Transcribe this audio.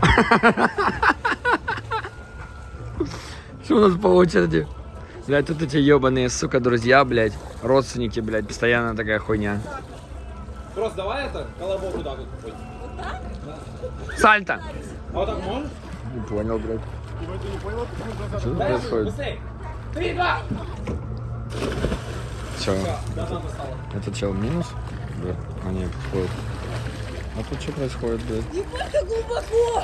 Что у нас по очереди? Блядь, тут эти ебаные, сука, друзья, блядь, родственники, блядь, постоянно такая хуйня. Просто давай это, колобок вот так вот. Сальто! А вот так можешь? Не понял, блядь. Что тут происходит? Три, два. Че? Это чел минус? Да. А Они подходят. А тут что происходит, блядь? Ебать, как глубоко!